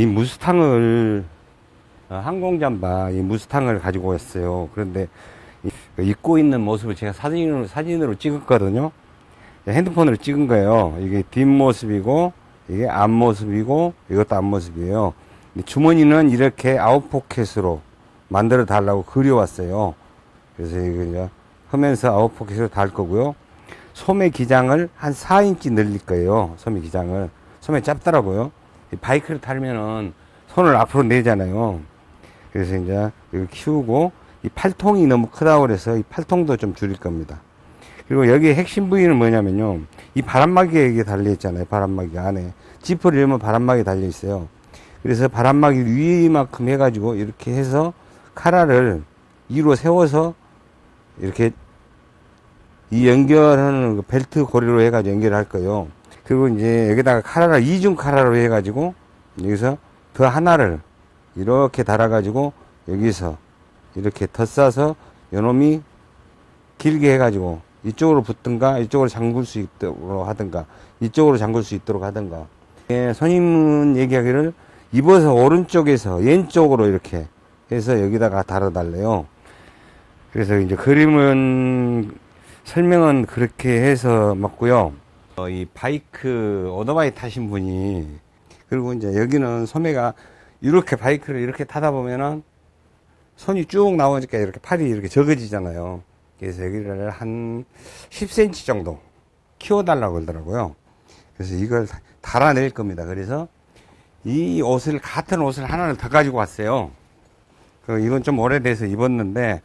이 무스탕을 어, 항공잠바 이 무스탕을 가지고 왔어요. 그런데 이- 그 입고 있는 모습을 제가 사진으로 사진으로 찍었거든요. 핸드폰으로 찍은 거예요. 이게 뒷모습이고 이게 앞모습이고 이것도 앞모습이에요. 주머니는 이렇게 아웃포켓으로 만들어 달라고 그려왔어요. 그래서 이거 이제 하면서 아웃포켓으로 달 거고요. 소매 기장을 한 4인치 늘릴 거예요. 소매 기장을. 소매 짧더라고요. 이 바이크를 타면은 손을 앞으로 내잖아요. 그래서 이제 이거 키우고 이 팔통이 너무 크다고 그래서 이 팔통도 좀 줄일 겁니다. 그리고 여기 핵심 부위는 뭐냐면요. 이 바람막이가 여기 달려있잖아요. 바람막이 안에. 지퍼를 열면 바람막이 달려있어요. 그래서 바람막이 위만큼 해가지고 이렇게 해서 카라를 위로 세워서 이렇게 이 연결하는 그 벨트 고리로 해가지고 연결할 거예요. 그리고 이제 여기다가 카라를 이중 카라로 해가지고 여기서 더 하나를 이렇게 달아가지고 여기서 이렇게 덧싸서 요놈이 길게 해가지고 이쪽으로 붙든가 이쪽으로 잠글 수 있도록 하든가 이쪽으로 잠글 수 있도록 하든가 예, 손님은 얘기하기를 입어서 오른쪽에서 왼쪽으로 이렇게 해서 여기다가 달아달래요. 그래서 이제 그림은 설명은 그렇게 해서 맞고요. 어, 이 바이크 오토바이 타신 분이 그리고 이제 여기는 소매가 이렇게 바이크를 이렇게 타다 보면은 손이 쭉 나오니까 이렇게 팔이 이렇게 적어지잖아요. 그래서 여기를 한 10cm 정도 키워달라고 그러더라고요. 그래서 이걸 다- 달아낼 겁니다. 그래서 이 옷을, 같은 옷을 하나를 더 가지고 왔어요. 그 이건 좀 오래돼서 입었는데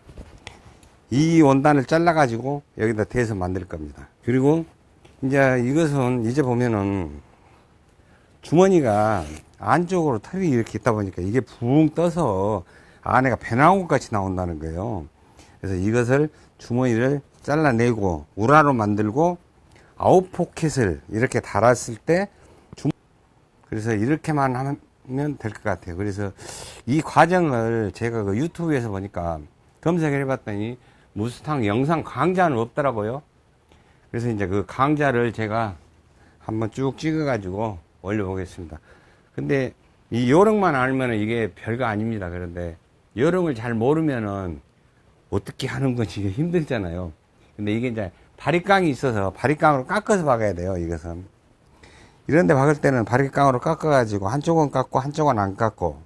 이 원단을 잘라 가지고 여기다 대서 만들 겁니다. 그리고 이제 이것은 이제 보면은 주머니가 안쪽으로 털이 이렇게 있다 보니까 이게 붕 떠서 안에가 배나온 것 같이 나온다는 거예요. 그래서 이것을 주머니를 잘라내고 うら로 만들고 아웃 포켓을 이렇게 달았을 때 주... 그래서 이렇게만 하면 될 것 같아요. 그래서 이 과정을 제가 그 유튜브에서 보니까 검색을 해봤더니 무스탕 영상 강좌는 없더라고요. 그래서 이제 그 강좌를 제가 한번 쭉 찍어가지고 올려보겠습니다. 근데 이 요령만 알면 이게 별거 아닙니다. 그런데 요령을 잘 모르면은 어떻게 하는 건지 힘들잖아요. 근데 이게 이제 바리깡이 있어서 바리깡으로 깎아서 박아야 돼요. 이것은. 이런데 박을 때는 바리깡으로 깎아가지고 한쪽은 깎고 한쪽은 안 깎고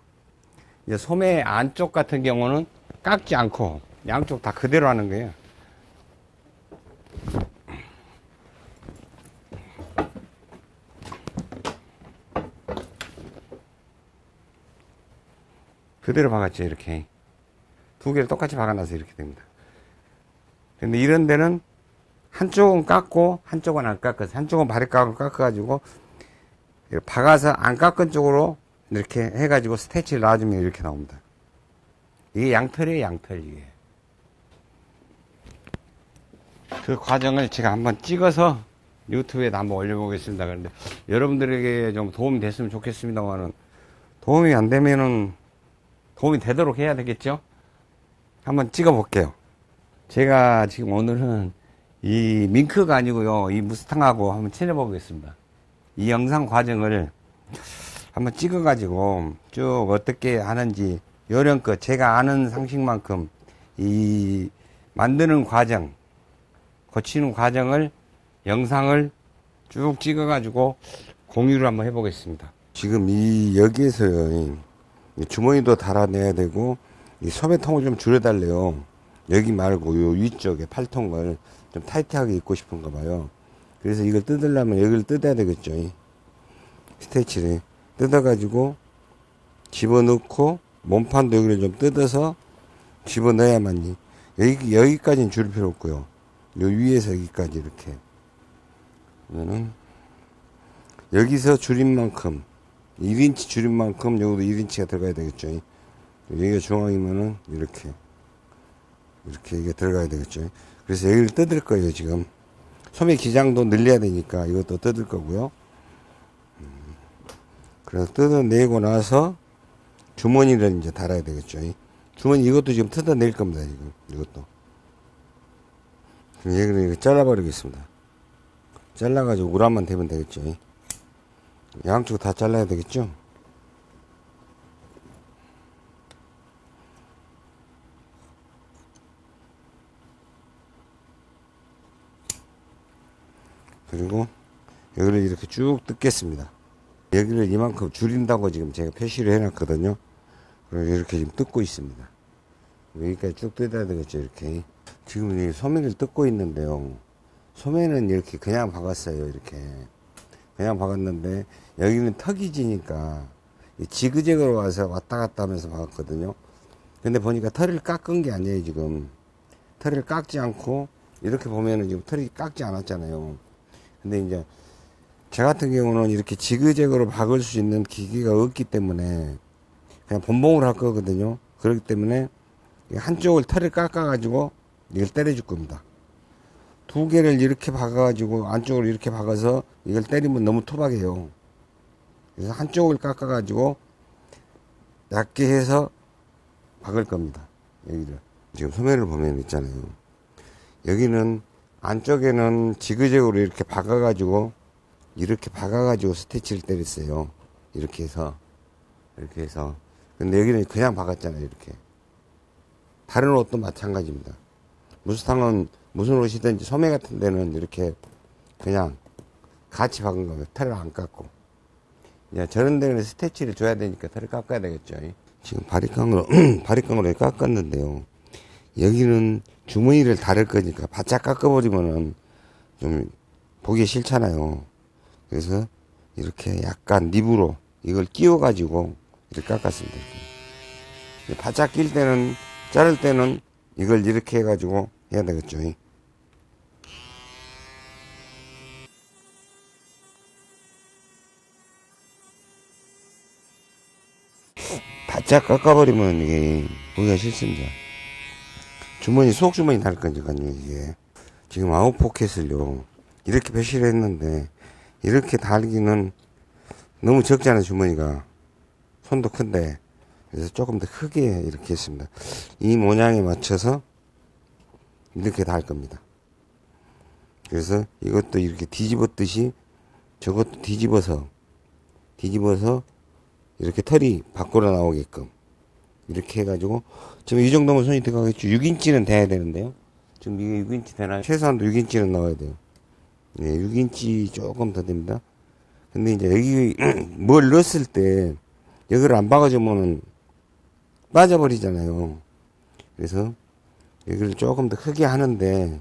이제 소매 안쪽 같은 경우는 깎지 않고 양쪽 다 그대로 하는 거예요. 그대로 박았죠, 이렇게. 두 개를 똑같이 박아놔서 이렇게 됩니다. 근데 이런 데는 한쪽은 깎고, 한쪽은 안 깎아서, 한쪽은 바리깡으로 깎아가지고, 이렇게 박아서 안 깎은 쪽으로 이렇게 해가지고 스테치를 놔주면 이렇게 나옵니다. 이게 양털이에요, 양털, 이게. 그 과정을 제가 한번 찍어서 유튜브에 한번 올려보겠습니다. 그런데 여러분들에게 좀 도움이 됐으면 좋겠습니다만은 도움이 안 되면은 도움이 되도록 해야 되겠죠? 한번 찍어 볼게요. 제가 지금 오늘은 이 밍크가 아니고요. 이 무스탕하고 한번 친해 보겠습니다. 이 영상 과정을 한번 찍어 가지고 쭉 어떻게 하는지 요령껏 제가 아는 상식만큼 이 만드는 과정 고치는 과정을 영상을 쭉 찍어 가지고 공유를 한번 해 보겠습니다 지금 이 여기에서요 이 주머니도 달아내야 되고 이 소매통을 좀 줄여달래요. 여기 말고 요 위쪽에 팔통을 좀 타이트하게 입고 싶은가 봐요. 그래서 이걸 뜯으려면 여기를 뜯어야 되겠죠 이. 스테치를. 뜯어 가지고 집어넣고 몸판도 여기를 좀 뜯어서 집어넣어야만이. 여기, 여기까지는 줄 필요 없고요. 요 위에서 여기까지 이렇게. 그러면은 여기서 줄인 만큼 1인치 줄인 만큼 여기도 1인치가 들어가야 되겠죠. 여기가 중앙이면은 이렇게 이렇게 이게 들어가야 되겠죠. 그래서 여기를 뜯을 거예요 지금. 소매 기장도 늘려야 되니까 이것도 뜯을 거고요. 음, 그래서 뜯어내고 나서 주머니를 이제 달아야 되겠죠. 주머니 이것도 지금 뜯어낼 겁니다 지금. 이것도. 그럼 이렇게 잘라버리겠습니다. 잘라가지고 우라만 대면 되겠죠 양쪽 다 잘라야 되겠죠? 그리고 여기를 이렇게 쭉 뜯겠습니다. 여기를 이만큼 줄인다고 지금 제가 표시를 해놨거든요. 그리고 이렇게 지금 뜯고 있습니다. 여기까지 쭉 뜯어야 되겠죠, 이렇게. 지금 이 소매를 뜯고 있는데요. 소매는 이렇게 그냥 박았어요, 이렇게. 그냥 박았는데, 여기는 턱이 지니까, 이 지그재그로 와서 왔다 갔다 하면서 박았거든요. 근데 보니까 털을 깎은 게 아니에요, 지금. 털을 깎지 않고, 이렇게 보면은 지금 털이 깎지 않았잖아요. 근데 이제, 저 같은 경우는 이렇게 지그재그로 박을 수 있는 기계가 없기 때문에, 그냥 본봉을 할 거거든요. 그렇기 때문에, 이 한쪽을 털을 깎아 가지고, 이걸 때려줄 겁니다. 두 개를 이렇게 박아가지고, 안쪽으로 이렇게 박아서, 이걸 때리면 너무 투박해요. 그래서 한쪽을 깎아가지고, 얇게 해서 박을 겁니다. 여기를. 지금 소매를 보면 있잖아요. 여기는 안쪽에는 지그재그로 이렇게 박아가지고 이렇게 박아가지고 스티치를 때렸어요. 이렇게 해서 이렇게 해서 근데 여기는 그냥 박았잖아요. 이렇게 다른 옷도 마찬가지입니다. 무스탕은 무슨 옷이든지 소매 같은 데는 이렇게 그냥 같이 박은 거예요. 털을 안 깎고 이제 저런 데는 스티치를 줘야 되니까 털을 깎아야 되겠죠. 지금 바리깡으로 바리깡으로 깎았는데요. 여기는 주머니를 다를 거니까 바짝 깎아버리면은 좀 보기 싫잖아요. 그래서 이렇게 약간 립으로 이걸 끼워 가지고 이렇게 깎았습니다. 바짝 낄 때는 자를 때는 이걸 이렇게 해가지고 해야 되겠죠. 바짝 깎아버리면 이게 보기가 싫습니다. 주머니, 속 주머니 달 거니까요, 이게. 지금 아웃 포켓을요, 이렇게 표시를 했는데, 이렇게 달기는 너무 적잖아요, 주머니가. 손도 큰데. 그래서 조금 더 크게 이렇게 했습니다. 이 모양에 맞춰서 이렇게 달 겁니다. 그래서 이것도 이렇게 뒤집었듯이 저것도 뒤집어서, 뒤집어서 이렇게 털이 밖으로 나오게끔 이렇게 해가지고 지금 이 정도면 손이 들어가겠죠. 6인치는 돼야 되는데요. 지금 이게 6인치 되나요? 최소한도 6인치는 나와야 돼요. 네 6인치 조금 더 됩니다. 근데 이제 여기 뭘 넣었을 때 여기를 안 박아주면은 빠져버리잖아요. 그래서 여기를 조금 더 크게 하는데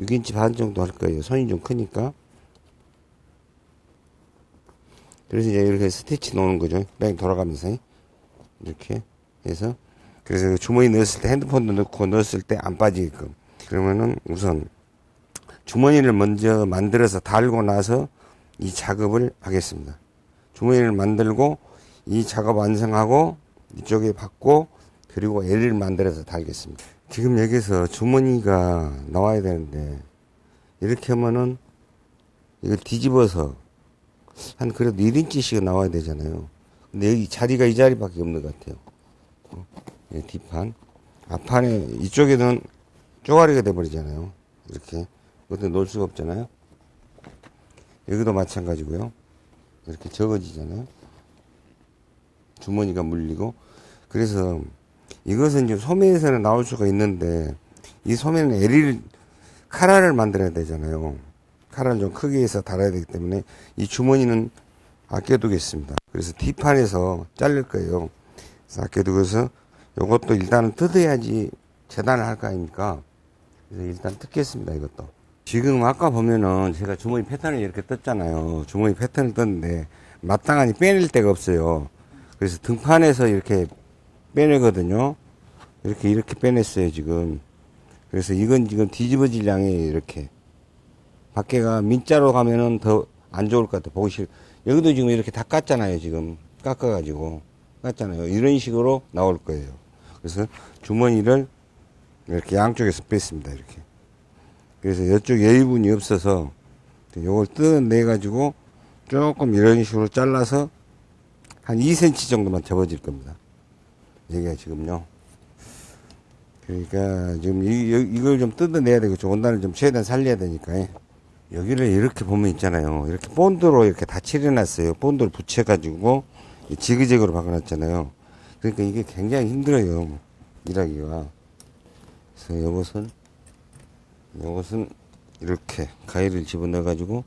6인치 반 정도 할 거예요 손이 좀 크니까 그래서 이제 이렇게 스티치 놓는 거죠. 뺑 돌아가면서. 이렇게 해서. 그래서 주머니 넣었을 때 핸드폰도 넣고 넣었을 때 안 빠지게끔. 그러면은 우선 주머니를 먼저 만들어서 달고 나서 이 작업을 하겠습니다. 주머니를 만들고 이 작업 완성하고 이쪽에 받고 그리고 L을 만들어서 달겠습니다. 지금 여기서 주머니가 나와야 되는데 이렇게 하면은 이걸 뒤집어서 한 그래도 1인치씩 나와야 되잖아요. 근데 여기 자리가 이 자리밖에 없는 것 같아요. 어? 예, 뒷판. 앞판에, 이쪽에는 쪼가리가 돼버리잖아요. 이렇게. 이것도 놓을 수가 없잖아요. 여기도 마찬가지고요. 이렇게 적어지잖아요. 주머니가 물리고. 그래서 이것은 이제 소매에서는 나올 수가 있는데, 이 소매는 L을, 카라를 만들어야 되잖아요. 칼을 좀 크게 해서 달아야 되기 때문에 이 주머니는 아껴두겠습니다. 그래서 뒷판에서 자를 거예요. 그래서 아껴두고서 이것도 일단은 뜯어야지 재단을 할 거 아닙니까? 그래서 일단 뜯겠습니다. 이것도. 지금 아까 보면은 제가 주머니 패턴을 이렇게 떴잖아요. 주머니 패턴을 떴는데 마땅하니 빼낼 데가 없어요. 그래서 등판에서 이렇게 빼내거든요. 이렇게 이렇게 빼냈어요 지금. 그래서 이건 지금 뒤집어질 양이에요 이렇게. 밖에가 민자로 가면은 더 안 좋을 것 같아. 보기 싫. 여기도 지금 이렇게 다 깠잖아요. 지금 깎아 가지고 깠잖아요. 이런 식으로 나올 거예요. 그래서 주머니를 이렇게 양쪽에서 뺐습니다. 이렇게. 그래서 이쪽 여유분이 없어서 요걸 뜯어내 가지고 조금 이런 식으로 잘라서 한 2cm 정도만 접어질 겁니다. 여기가 지금요. 그러니까 지금 이, 이걸 좀 뜯어내야 되겠죠. 원단을 좀 최대한 살려야 되니까. 여기를 이렇게 보면 있잖아요. 이렇게 본드로 이렇게 다 칠해놨어요. 본드를 붙여가지고 지그재그로 박아놨잖아요. 그러니까 이게 굉장히 힘들어요. 일하기가. 그래서 이것은, 이것은 이렇게 가위를 집어넣어 가지고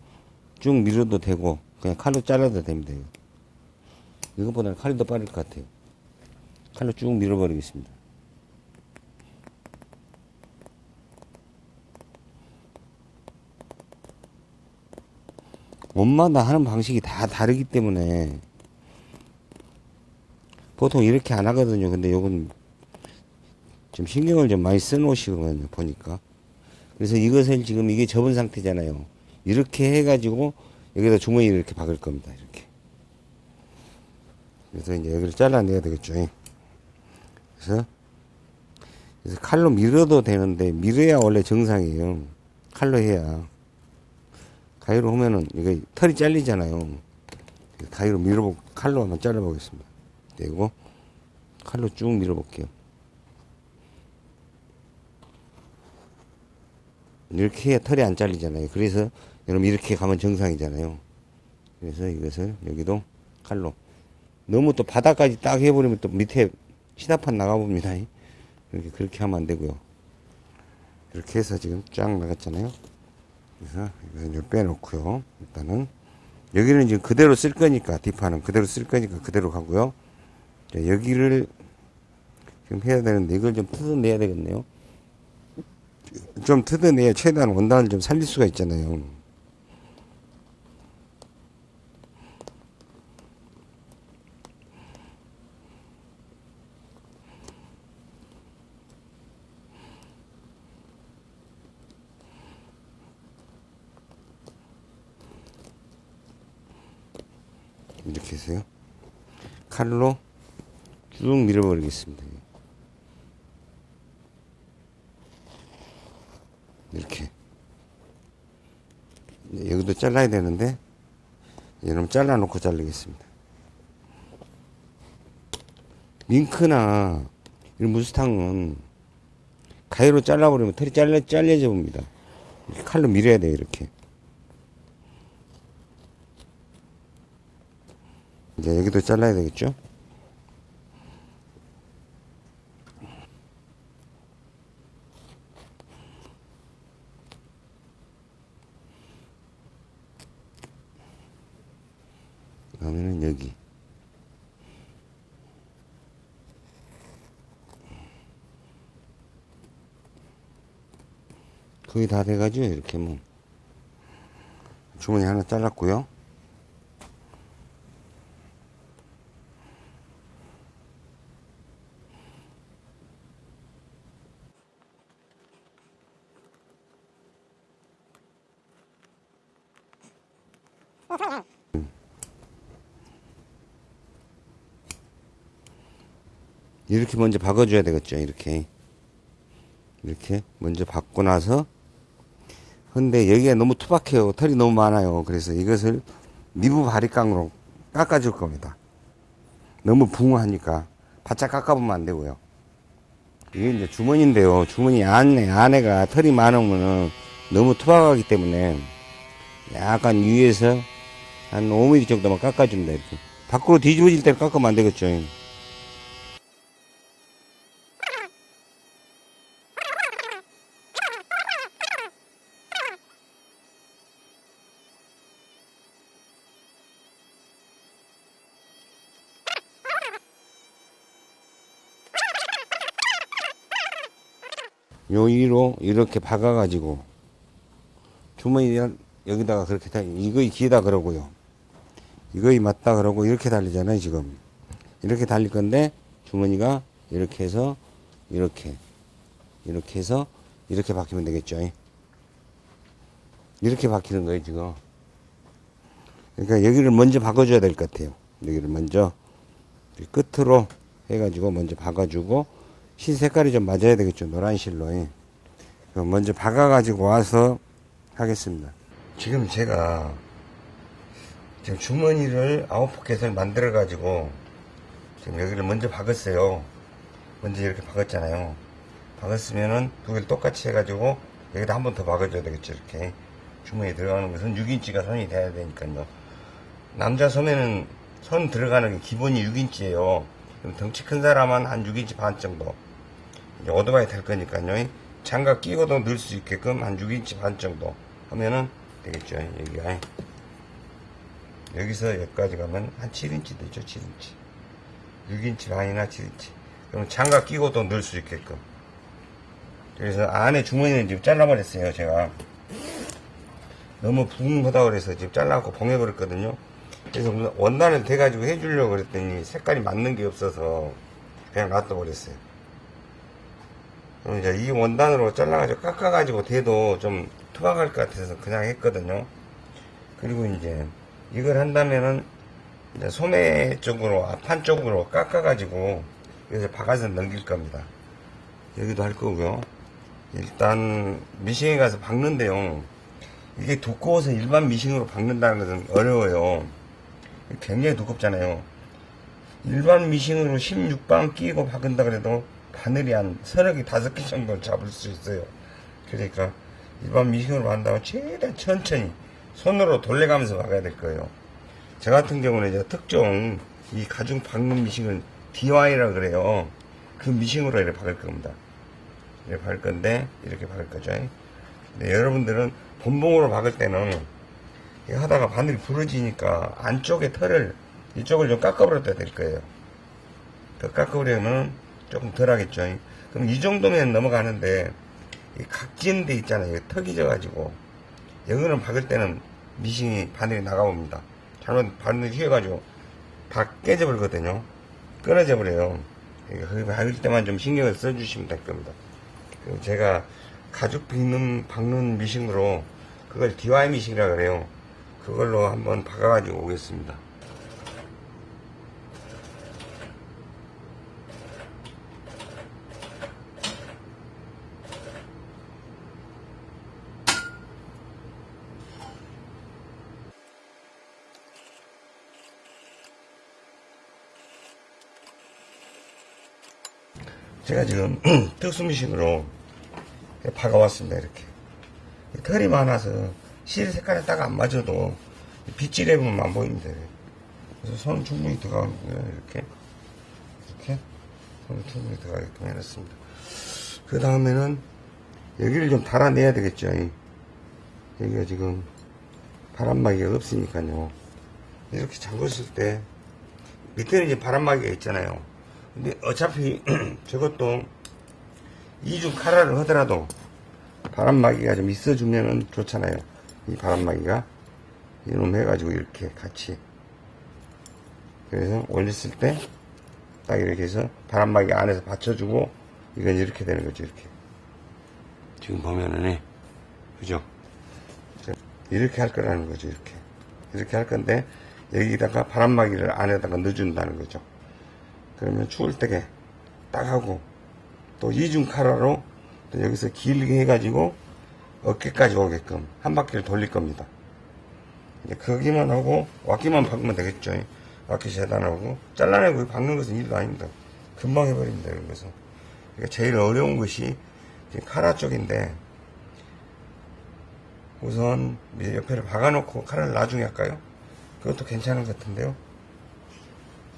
쭉 밀어도 되고 그냥 칼로 잘라도 됩니다. 이것보다는 칼이 더 빠를 것 같아요 칼로 쭉 밀어버리겠습니다. 옷마다 하는 방식이 다 다르기 때문에 보통 이렇게 안 하거든요. 근데 요건 좀 신경을 좀 많이 써놓으시거든요 보니까. 그래서 이것을 지금 이게 접은 상태잖아요. 이렇게 해가지고 여기다 주머니를 이렇게 박을 겁니다 이렇게. 그래서 이제 여기를 잘라내야 되겠죠 그래서 그래서 칼로 밀어도 되는데 밀어야 원래 정상이에요. 칼로 해야. 가위로 하면은 이게 털이 잘리잖아요. 가위로 밀어보 칼로 한번 잘라보겠습니다. 되고 칼로 쭉 밀어볼게요. 이렇게 해야 털이 안 잘리잖아요. 그래서 여러분 이렇게 가면 정상이잖아요. 그래서 이것을 여기도 칼로. 너무 또 바닥까지 딱 해버리면 또 밑에 시다판 나가봅니다. 이렇게 그렇게 하면 안 되고요. 이렇게 해서 지금 쫙 나갔잖아요. 그래서 이거 빼놓고요. 일단은 여기는 지금 그대로 쓸 거니까 뒷판은 그대로 쓸 거니까 그대로 가고요. 자, 여기를 지금 해야 되는데 이걸 좀 뜯어내야 되겠네요. 좀 뜯어내야 최대한 원단을 좀 살릴 수가 있잖아요. 해서요. 칼로 쭉 밀어버리겠습니다. 이렇게 여기도 잘라야 되는데 이놈 잘라놓고 자르겠습니다 밍크나 이런 무스탕은 가위로 잘라버리면 털이 잘려, 잘려져 봅니다 칼로 밀어야 돼요 이렇게 이제 여기도 잘라야 되겠죠? 그러면은 여기. 거의 다 돼가지고 이렇게 뭐 주머니 하나 잘랐고요 이렇게 먼저 박아줘야 되겠죠 이렇게. 이렇게 먼저 박고 나서 근데 여기가 너무 투박해요. 털이 너무 많아요. 그래서 이것을 미부 바리깡으로 깎아줄 겁니다. 너무 붕어하니까 바짝 깎아보면 안 되고요. 이게 이제 주머니인데요. 주머니 안에 안에가 털이 많으면은 너무 투박하기 때문에 약간 위에서 한 5mm 정도만 깎아줍니다 이렇게. 밖으로 뒤집어질 때는 깎으면 안 되겠죠 요 위로 이렇게 박아가지고 주머니 여기다가 그렇게 다 이거이 기다 그러고요. 이거이 맞다 그러고 이렇게 달리잖아요 지금 이렇게 달릴 건데 주머니가 이렇게 해서 이렇게 이렇게 해서 이렇게 박히면 되겠죠. 이렇게 박히는 거예요 지금. 그러니까 여기를 먼저 박아줘야 될 것 같아요. 여기를 먼저 끝으로 해가지고 먼저 박아주고 실 색깔이 좀 맞아야 되겠죠. 노란 실로. 먼저 박아 가지고 와서 하겠습니다. 지금 제가 지금 주머니를 아홉 포켓을 만들어 가지고 지금 여기를 먼저 박았어요. 먼저 이렇게 박았잖아요. 박았으면은 두 개를 똑같이 해가지고 여기다 한 번 더 박아줘야 되겠죠. 이렇게 주머니에 들어가는 것은 6인치가 선이 돼야 되니까요. 남자 소매는 선 들어가는 게 기본이 6인치예요. 덩치 큰 사람은 한 6인치 반 정도. 오토바이 탈 거니까요. 장갑 끼고도 넣을 수 있게끔 한 6인치 반 정도 하면은 되겠죠. 여기가. 여기서 여기까지 가면 한 7인치 되죠. 7인치. 6인치 반이나 7인치. 그럼 장갑 끼고도 넣을 수 있게끔. 그래서 안에 주머니는 지금 잘라버렸어요. 제가. 너무 붕하다 그래서 지금 잘라갖고 봉해버렸거든요. 그래서 원단을 대가지고 해주려고 그랬더니 색깔이 맞는 게 없어서 그냥 놔둬버렸어요. 그럼 이제 이 원단으로 잘라가지고 깎아가지고 대도 좀 투박할 것 같아서 그냥 했거든요. 그리고 이제 이걸 한다면은 이제 소매 쪽으로 앞판 쪽으로 깎아가지고 여기서 박아서 넘길 겁니다. 여기도 할 거고요. 일단 미싱에 가서 박는데요. 이게 두꺼워서 일반 미싱으로 박는다는 것은 어려워요. 굉장히 두껍잖아요. 일반 미싱으로 16방 끼고 박은다 그래도 바늘이 한 서너 개, 다섯 개 정도 잡을 수 있어요. 그러니까 일반 미싱으로 박는다면 최대한 천천히 손으로 돌려가면서 박아야 될 거예요. 저 같은 경우는 이제 특정 이 가중 박는 미싱은 DIY라 그래요. 그 미싱으로 이렇게 박을 겁니다. 이렇게 박을 건데 이렇게 박을 거죠. 네, 여러분들은 본봉으로 박을 때는 하다가 바늘이 부러지니까 안쪽에 털을 이쪽을 좀 깎아버려야 될 거예요. 더 깎아버리면 조금 덜 하겠죠. 그럼 이 정도면 넘어가는데 이 각진 데 있잖아요. 턱이 져가지고 여기는 박을 때는 미싱이 바늘이 나가봅니다. 잘못 바늘이 휘어가지고 다 깨져버리거든요. 끊어져 버려요. 거기 박을 때만 좀 신경을 써주시면 될 겁니다. 제가 가죽 빗는 박는 미싱으로 그걸 DIY 미싱이라 그래요. 그걸로 한번 박아가지고 오겠습니다. 제가 지금 특수미싱으로 박아왔습니다 이렇게. 털이 많아서 실 색깔에 딱 안 맞아도 빗질해 보면 안 보입니다 그래서 손 충분히 들어가는 거예요 이렇게. 이렇게 손 충분히 들어가게끔 해놨습니다. 그 다음에는 여기를 좀 달아내야 되겠죠 여기가 지금 바람막이가 없으니까요. 이렇게 잠궜을 때 밑에는 이제 바람막이가 있잖아요 근데 어차피 저것도 이중 카라를 하더라도 바람막이가 좀 있어주면은 좋잖아요. 이 바람막이가 이놈 해가지고 이렇게 같이 그래서 올렸을 때 딱 이렇게 해서 바람막이 안에서 받쳐주고 이건 이렇게 되는 거죠. 이렇게 지금 보면은 예. 그죠? 이렇게 할 거라는 거죠. 이렇게 이렇게 할 건데 여기다가 바람막이를 안에다가 넣어준다는 거죠. 그러면 추울 때게 딱 하고 또 이중 카라로 또 여기서 길게 해가지고 어깨까지 오게끔 한 바퀴를 돌릴 겁니다. 이제 거기만 하고 왁기만 박으면 되겠죠. 왁기 재단하고 잘라내고 박는 것은 일도 아닙니다. 금방 해버립니다. 것은. 그러니까 제일 어려운 것이 카라 쪽인데 우선 옆에를 박아놓고 카라를 나중에 할까요? 그것도 괜찮은 것 같은데요.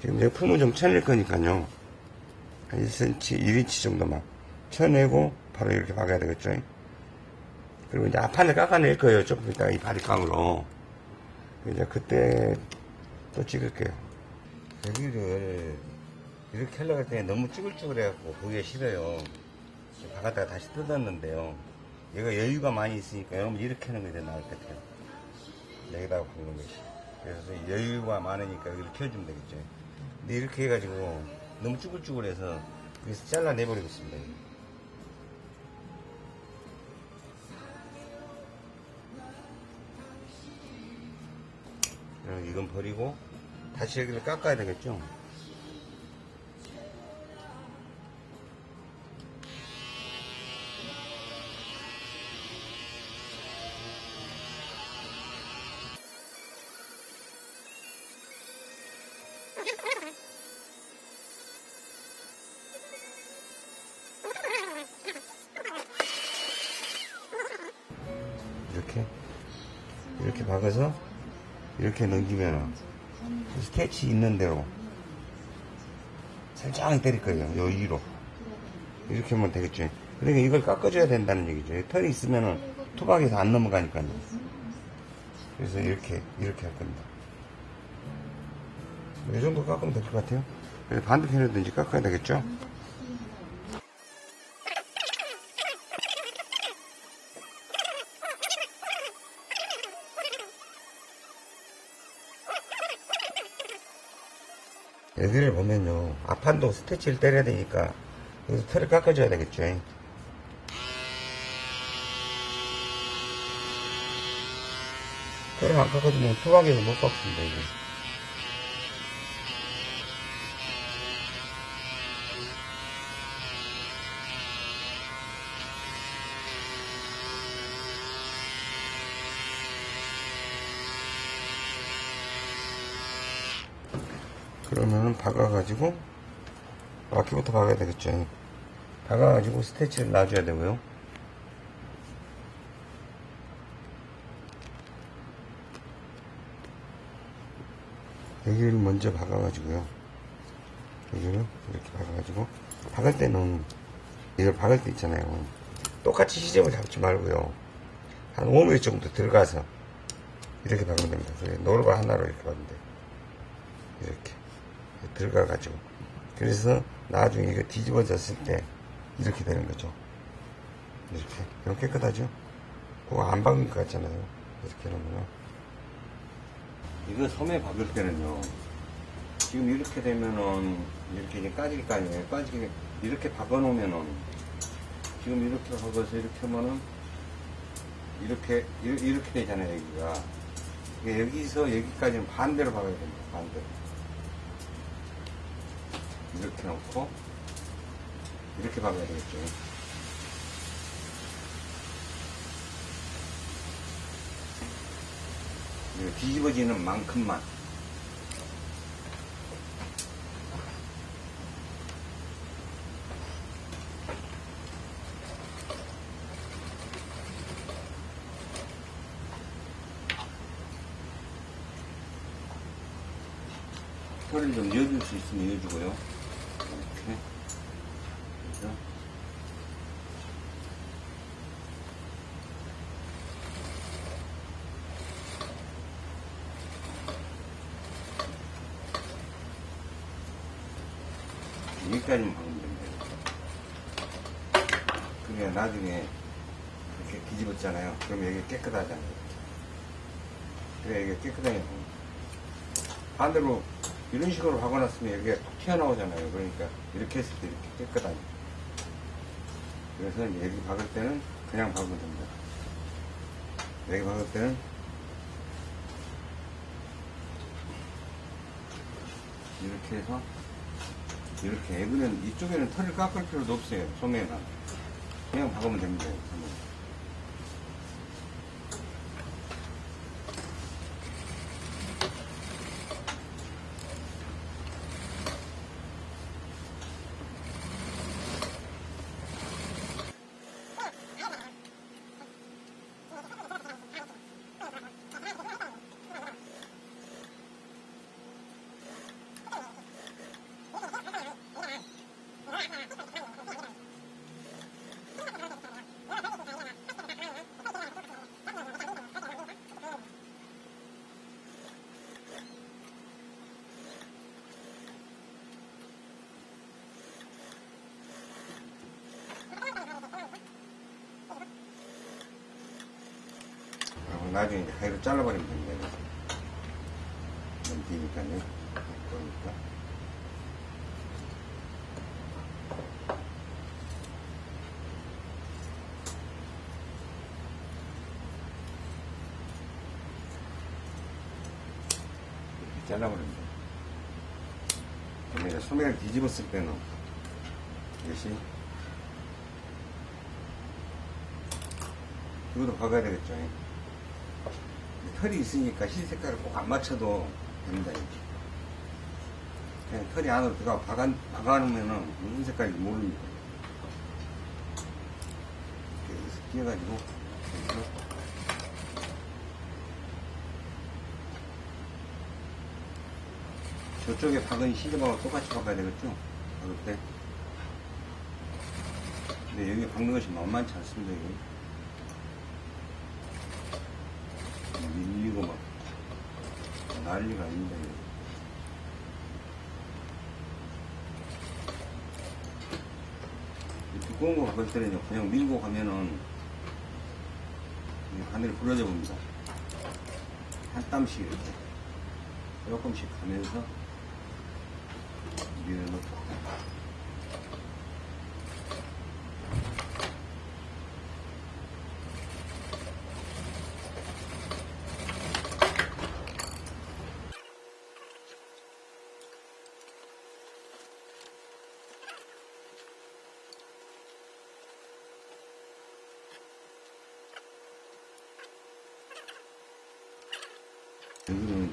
지금 내 품을 좀 쳐낼 거니까요. 한 1cm, 1인치 정도만 쳐내고 바로 이렇게 박아야 되겠죠. 그리고 이제 앞판을 깎아낼 거예요. 조금 이따가 이 바리깡으로. 이제 그때 또 찍을게요. 여기를 이렇게 하려고 할때 너무 쭈글쭈글해갖고 보기가 싫어요. 박았다가 다시 뜯었는데요. 얘가 여유가 많이 있으니까 여러분 이렇게 하는 게 더 나을 것 같아요. 여기다가 박는 것이. 그래서 여유가 많으니까 여기를 켜주면 되겠죠. 근데 이렇게 해가지고 너무 쭈글쭈글해서 여기서 잘라내버리겠습니다. 그럼 이건 버리고 다시 여기를 깎아야 되겠죠? 이렇게 이렇게 박아서 이렇게 넘기면 스케치 있는 대로 살짝 때릴 거예요. 요 위로 이렇게 하면 되겠죠. 그러니까 이걸 깎아줘야 된다는 얘기죠. 털이 있으면은 투박에서 안 넘어가니까요. 그래서 이렇게, 이렇게 할 겁니다. 이 정도 깎으면 될 것 같아요. 반대편에도 이제 깎아야 되겠죠? 애들을 보면요. 앞판도 스태치를 때려야 되니까 여기서 털을 깎아줘야 되겠죠. 털을 안 깎아주면 토박에서 못 깎습니다. 이게. 박아가지고 바퀴부터 박아야 되겠죠. 박아가지고 스태치를 놔줘야 되고요. 여기를 먼저 박아가지고요. 여기를 이렇게 박아가지고 박을 때는 이걸 박을 때 있잖아요. 똑같이 시접을 잡지 말고요. 한 5mm 정도 들어가서 이렇게 박으면 됩니다. 노루가 하나로 이렇게 박으면 돼요. 이렇게 들어가 가지고. 그래서 나중에 이거 뒤집어졌을 때 이렇게 되는 거죠. 이렇게. 이거 깨끗하죠? 그거 안 박은 것 같잖아요. 이렇게 놓으면 이거 섬에 박을 때는요 지금 이렇게 되면은 이렇게 까질 거 아니에요. 까지게 이렇게 박아 놓으면은 지금 이렇게 박아서 이렇게 하면은 이렇게 이- 이렇게 되잖아요 여기가. 여기서 여기까지는 반대로 박아야 됩니다 반대로 이렇게 놓고 이렇게 박아야 되겠죠. 뒤집어지는 만큼만 털을 좀 이어줄 수 있으면 이어주고요. 이렇게. 그래서 여기까지만 박으면 됩니다. 그게 나중에 이렇게 뒤집었잖아요. 그럼 여기 깨끗하잖아요. 그래, 이게 깨끗하게. 반대로 이런 식으로 박아놨으면 여기가 툭 튀어나오잖아요. 그러니까 이렇게 했을 때 이렇게 깨끗하게. 그래서 여기 박을 때는 그냥 박으면 됩니다. 여기 박을 때는 이렇게 해서 이렇게 애들은 이쪽에는 털을 깎을 필요도 없어요. 소매만 그냥 박으면 됩니다. 나중에 이제 가위로 잘라버리면 됩니다. 너무 기니까요. 그러니까. 이렇게 돼요. 그러면 이제 소매를 뒤집었을 때는 이것이 이것도 박아야 되겠죠. 털이 있으니까 흰 색깔을 꼭 안 맞춰도 됩니다. 이렇게. 털이 안으로 들어가 박아, 박아놓으면은 무슨 색깔인지 모릅니다. 이렇게 여기서 저쪽에 박은 시접하고 똑같이 박아야 되겠죠? 박을 때. 근데 여기 박는 것이 만만치 않습니다, 이거. 밀리고 막 난리가. 이 두꺼운 거걸 때는 그냥 밀고 가면은 이 바늘이 부러져 봅니다. 한 땀씩 이렇게 조금씩 가면서 밀어넣고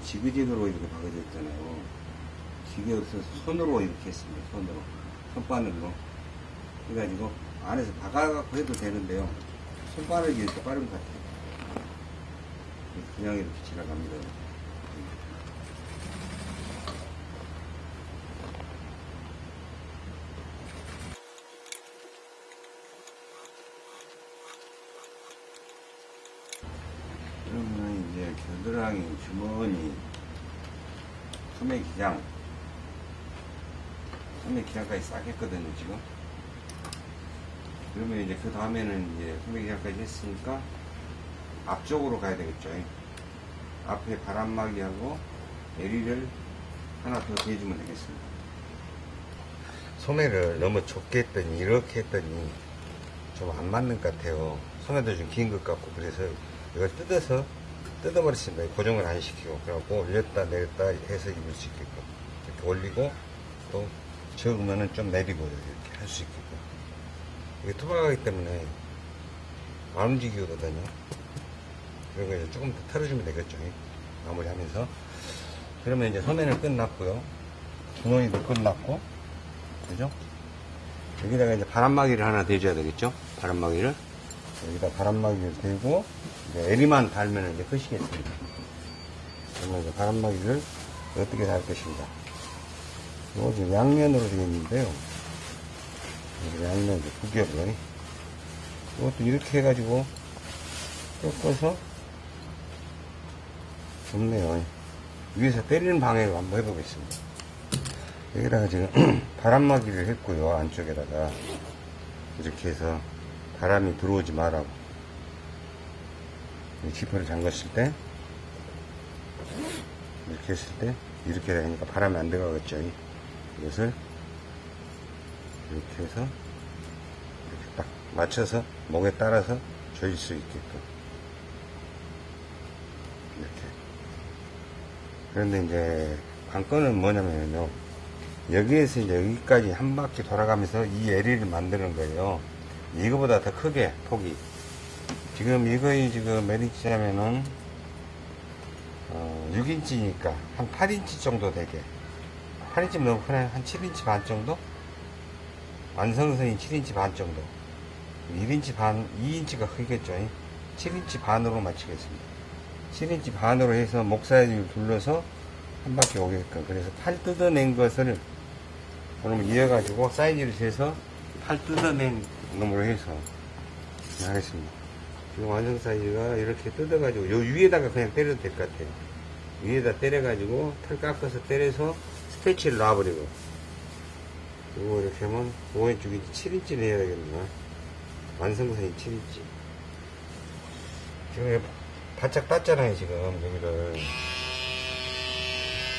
지그재그로 이렇게 박아져 있잖아요. 기계 없어서 손으로 이렇게 했습니다. 손으로. 손바늘로. 그래가지고 안에서 박아갖고 해도 되는데요. 손바늘이 이렇게 빠른 것 같아요. 그냥 이렇게 지나갑니다. 그러면 이제 겨드랑이, 주머니, 소매 기장, 소매 기장까지 싹 했거든요, 지금. 그러면 이제 그 다음에는 이제 소매 기장까지 했으니까 앞쪽으로 가야 되겠죠. 앞에 바람막이하고 에리를 하나 더 대주면 되겠습니다. 소매를 너무 좁게 했더니 이렇게 했더니 좀 안 맞는 것 같아요. 소매도 좀 긴 것 같고 그래서 이걸 뜯어서 뜯어버렸습니다. 고정을 안 시키고 그래갖고 올렸다 내렸다 해서 입을 수 있게끔 이렇게 올리고 또 적으면은 좀 내리고 이렇게 할 수 있게끔 이게 투박하기 때문에 안 움직이거든요. 그리고 이제 조금 더 털어주면 되겠죠. 마무리하면서 그러면 이제 소매는 끝났고요. 주머니도 끝났고 그죠? 여기다가 이제 바람막이를 하나 대줘야 되겠죠? 바람막이를 여기다 바람막이를 대고 이제 에리만 달면 이제 끝이겠습니다. 그러면 이제 바람막이를 어떻게 달 것인가? 이거 지금 양면으로 되어 있는데요. 양면 두 겹을 이것도 이렇게 해가지고 꺾어서 좋네요. 위에서 때리는 방향으로 한번 해보겠습니다. 여기다가 지금 바람막이를 했고요. 안쪽에다가 이렇게 해서 바람이 들어오지 말라고 이 지퍼를 잠갔을 때 이렇게 했을 때 이렇게 되니까 바람이 안 들어가겠죠. 이것을 이렇게 해서 이렇게 딱 맞춰서 목에 따라서 조일 수 있게끔 이렇게. 그런데 이제 관건은 뭐냐면요. 여기에서 이제 여기까지 한 바퀴 돌아가면서 이 에리를 만드는 거예요. 이거보다 더 크게 폭이. 지금 이거의 지금 몇 인치냐면은 어, 6인치니까 한 8인치 정도 되게 8인치 너무 크나요? 한 7인치 반 정도? 완성선이 7인치 반 정도 1인치 반 2인치가 크겠죠 7인치 반으로 맞추겠습니다 7인치 반으로 해서 목 사이즈를 둘러서 한 바퀴 오게끔 그래서 팔 뜯어낸 것을 그러면 이어가지고 사이즈를 재서 팔 뜯어낸 놈으로 해서 하겠습니다 지금 완성 사이즈가 이렇게 뜯어가지고 요 위에다가 그냥 때려도 될 것 같아요 위에다 때려가지고 털 깎아서 때려서 스티치를 놔버리고. 요거 이렇게 하면 5인치 6인치 7인치를 해야 되겠나? 완성선이 7인치. 지금 바짝 땄잖아요 지금 여기를.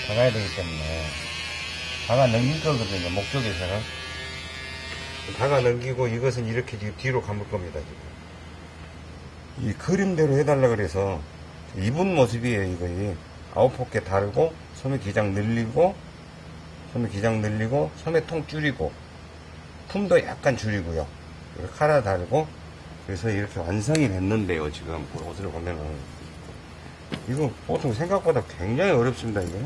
박아야 되기 때문에. 박아 넘길 거거든요 목적에서는 박아 넘기고 이것은 이렇게 지금 뒤로 감을 겁니다 지금. 이 그림대로 해달라 그래서 입은 모습이에요 이거. 아홉 포개 다르고 소매 기장 늘리고 소매 기장 늘리고 소매 통 줄이고 품도 약간 줄이고요. 카라 달고 그래서 이렇게 완성이 됐는데요 지금. 옷을 보면은. 이거 보통 생각보다 굉장히 어렵습니다 이게.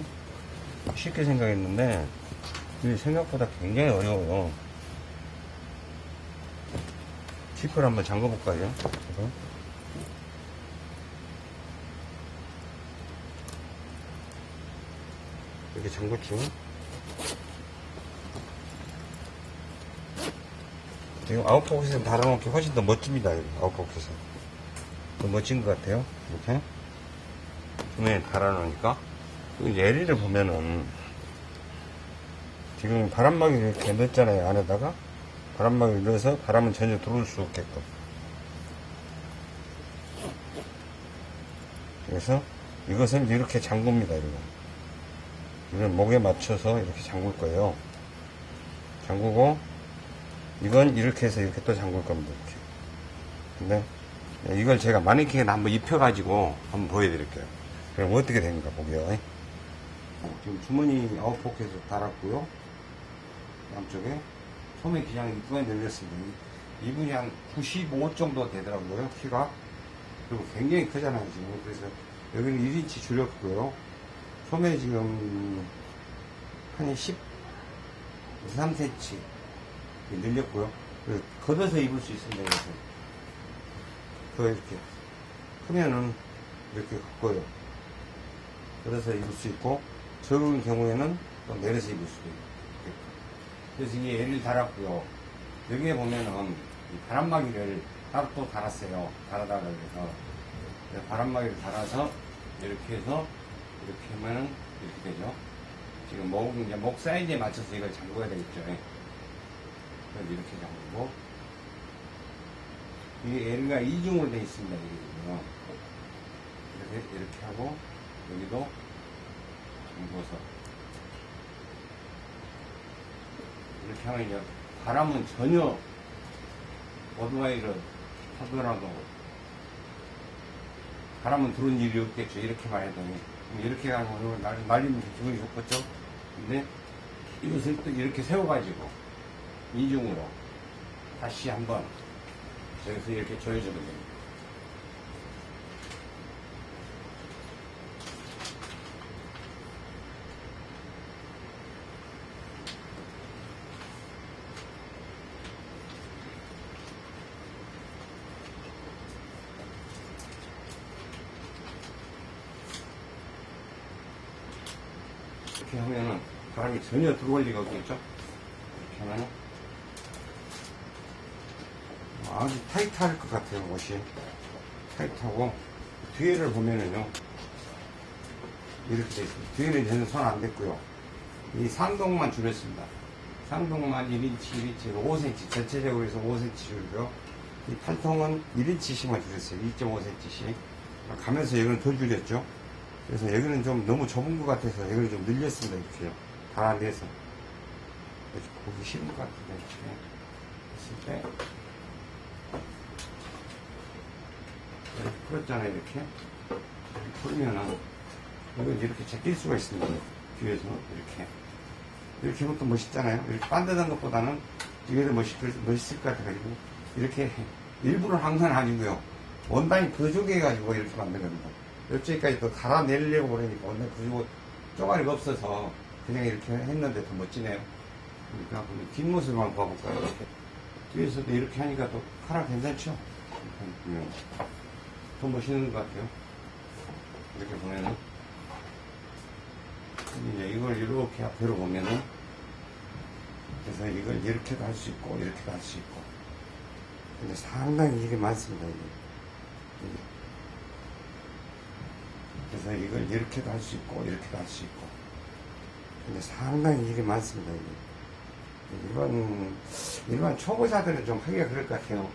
쉽게 생각했는데 이게 생각보다 굉장히 어려워요. 지퍼를 한번 잠궈 볼까요? 이렇게 잠궜죠 지금 아웃포켓에서 달아놓은 게 훨씬 더 멋집니다. 아웃포켓은. 더 멋진 것 같아요. 이렇게. 주변에 달아놓으니까. 그 예리를 보면은, 지금 바람막이를 이렇게 넣었잖아요. 안에다가. 바람막이를 넣어서 바람은 전혀 들어올 수 없게끔. 그래서 이것은 이렇게 잠굽니다. 이거. 이걸 목에 맞춰서 이렇게 잠글 거예요. 잠그고 이건 이렇게 해서 이렇게 또 잠글 겁니다. 이렇게. 근데 이걸 제가 마네킹에 한번 입혀 가지고 한번 보여드릴게요. 그럼 어떻게 되는가 보게요. 지금 주머니 아웃 포켓을 달았고요. 양쪽에 소매 기장이 이쁘게 늘렸습니다. 이분이 한 95 정도 되더라고요. 키가. 그리고 굉장히 크잖아요, 지금. 그래서 여기는 1인치 줄였고요. 소매 지금 한 10, 3cm 늘렸고요. 그래서 걷어서 입을 수 있습니다. 이렇게. 더 이렇게. 크면은 이렇게 걷고요. 걷어서 입을 수 있고, 적은 경우에는 또 내려서 입을 수도 있고. 그래서 이게 L을 달았고요. 여기에 보면은 이 바람막이를 따로 또 달았어요. 그래서 그래서 바람막이를 달아서 이렇게 해서 이렇게 하면은 이렇게 되죠. 지금 목, 이제 목 사이즈에 맞춰서 이걸 잠궈야 되겠죠. 예. 그래서 이렇게 잠그고 이게 L가 이중으로 되어 있습니다. 이렇게 이렇게 하고 여기도 잠궈서 이렇게 하면 이제 바람은 전혀 오토바이를 하더라도 바람은 들어온 일이 없겠죠. 이렇게만 해도. 이렇게 하면 날, 날리면 기분이 좋겠죠. 근데 이것을 또 이렇게 세워가지고 이중으로 다시 한번 여기서 이렇게 조여주면 됩니다. 이렇게 하면은 바람이 전혀 들어올 리가 없겠죠? 이렇게 하면은 아주 타이트할 것 같아요, 옷이. 타이트하고, 뒤에를 보면은요, 이렇게 돼 있습니다. 뒤에는 전혀 손안 댔고요. 이 상동만 줄였습니다. 상동만 1인치, 1인치, 5cm, 전체적으로 해서 5cm 줄고요. 이 팔통은 1인치씩만 줄였어요. 2.5cm씩. 가면서 여기는 더 줄였죠. 그래서 여기는 좀 너무 좁은 것 같아서 여기를 좀 늘렸습니다. 이렇게요. 이렇게 보기 싫은 것 같은데, 이렇게. 했을 때. 이렇게 풀었잖아요, 이렇게. 풀면은, 이걸 이렇게 제낄 수가 있습니다. 뒤에서, 이렇게. 이렇게 하면 또 멋있잖아요. 이렇게 반듯한 것보다는 더 멋있을, 멋있을 것 같아가지고, 이렇게 일부러 한건 아니고요. 원단이 부족해가지고 이렇게 만든 겁니다. 옆쪽까지 또 달아내려고 그러니까 원단 부족, 쪼가리가 없어서 그냥 이렇게 했는데 더 멋지네요. 그러니까 뒷모습만 봐볼까요? 이렇게. 뒤에서도 이렇게 하니까 또 카라 괜찮죠? 이렇게 더 멋있는 것 같아요. 이렇게 보면은. 이제 이걸 이렇게 앞으로 보면은 그래서 이걸 이렇게도 할 수 있고 이렇게도 할 수 있고 근데 상당히 이게 많습니다 이게. 그래서 이걸 이렇게도 할 수 있고 이렇게도 할 수 있고 근데 상당히 이게 많습니다 이게. 일반 일반 초보자들은 좀 하기가 그럴 것 같아요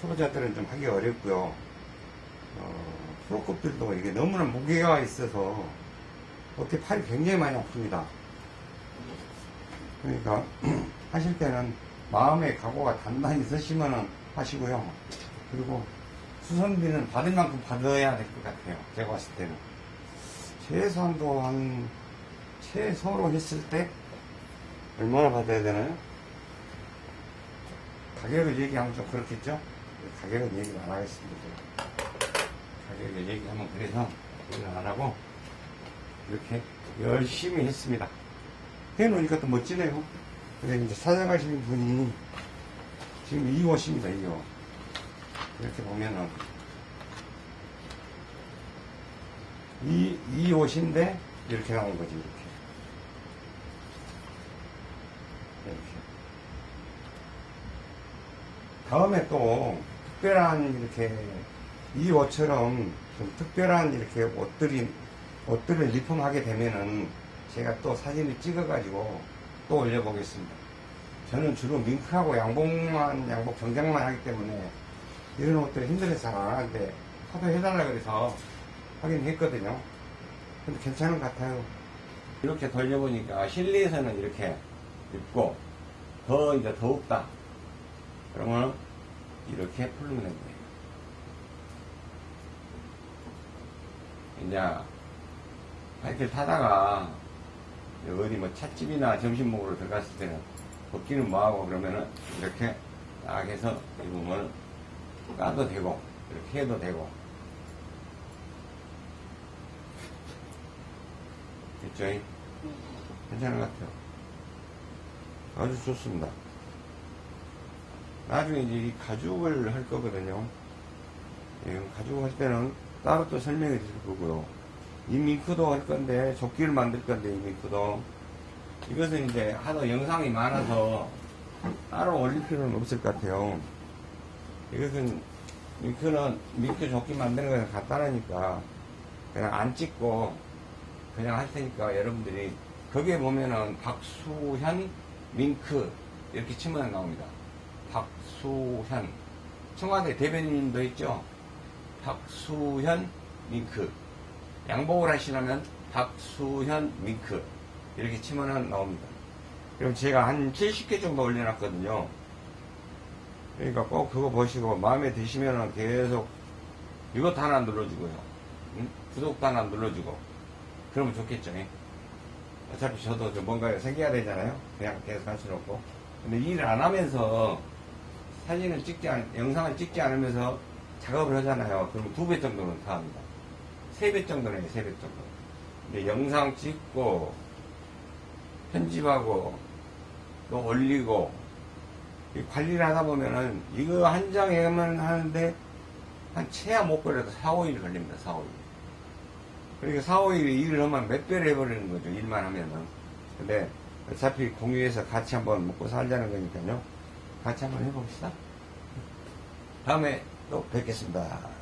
초보자들은 좀 하기가 어렵고요 어, 프로급들도 이게 너무나 무게가 있어서 어깨 팔이 굉장히 많이 아픕니다. 그러니까 하실 때는 마음의 각오가 단단히 있으시면 하시고요. 그리고 수선비는 받을 만큼 받아야 될 것 같아요. 제가 봤을 때는. 최소한도 한, 최소로 했을 때 얼마나 받아야 되나요? 가격을 얘기하면 좀 그렇겠죠? 가격은 얘기를 안 하겠습니다. 가격을 얘기하면 그래서 얘기를 안 하고 이렇게 열심히 했습니다. 해놓으니까 또 멋지네요. 근데 이제 사장하시는 분이 지금 이 옷입니다, 이 옷. 이렇게 보면은 이, 이 옷인데 이렇게 나온 거지, 이렇게. 이렇게. 다음에 또 특별한 이렇게 이 옷처럼 좀 특별한 이렇게 옷들이 옷들을 리폼하게 되면은 제가 또 사진을 찍어가지고 또 올려보겠습니다. 저는 주로 밍크하고 양복만 양복 정장만 하기 때문에 이런 옷들 힘들어서 잘 안 하는데 하도 해달라 그래서 하긴 했거든요. 근데 괜찮은 것 같아요. 이렇게 돌려보니까 실내에서는 이렇게 입고 더 이제 더웁다. 그러면 이렇게 풀면 됩니다. 이제 바이크를 타다가 어디 뭐 찻집이나 점심 먹으러 들어갔을 때는 벗기는 뭐하고 그러면은 이렇게 딱 해서 입으면 까도 되고 이렇게 해도 되고 됐죠? 괜찮은 것 같아요. 아주 좋습니다. 나중에 이제 이 가죽을 할 거거든요. 예, 가죽 할 때는 따로 또 설명해 드릴 거고요. 이 밍크도 할 건데, 조끼를 만들 건데, 이 밍크도. 이것은 이제 하도 영상이 많아서 따로 올릴 필요는 없을 것 같아요. 이것은 밍크는 밍크 조끼 만드는 거는 간단하니까 그냥 안 찍고 그냥 할 테니까 여러분들이 거기에 보면은 박수현 밍크 이렇게 치면 나옵니다. 박수현 청와대 대변인도 있죠. 박수현 밍크 양복을 하시려면 박수현 밍크 이렇게 치면 나옵니다. 그럼 제가 한 70개 정도 올려놨거든요. 그러니까 꼭 그거 보시고 마음에 드시면 계속 이것도 하나 눌러주고요. 응? 구독도 하나 눌러주고 그러면 좋겠죠. 예? 어차피 저도 좀 뭔가 생겨야 되잖아요. 그냥 계속 할 수는 없고. 근데 일을 안 하면서 사진을 찍지 않, 영상을 찍지 않으면서 작업을 하잖아요. 그러면 두배 정도는 다 합니다. 세 배 정도는 해요, 세배 정도. 근데 영상 찍고, 편집하고, 또 올리고, 이 관리를 하다 보면은, 이거 한 장에만 하는데, 한 최하 못 걸려도 4, 5일 걸립니다, 4, 5일. 그러니까 4, 5일 일을 하면 몇 배를 해버리는 거죠, 일만 하면은. 근데 어차피 공유해서 같이 한번 먹고 살자는 거니까요. 같이 한번 해봅시다. 다음에 또 뵙겠습니다.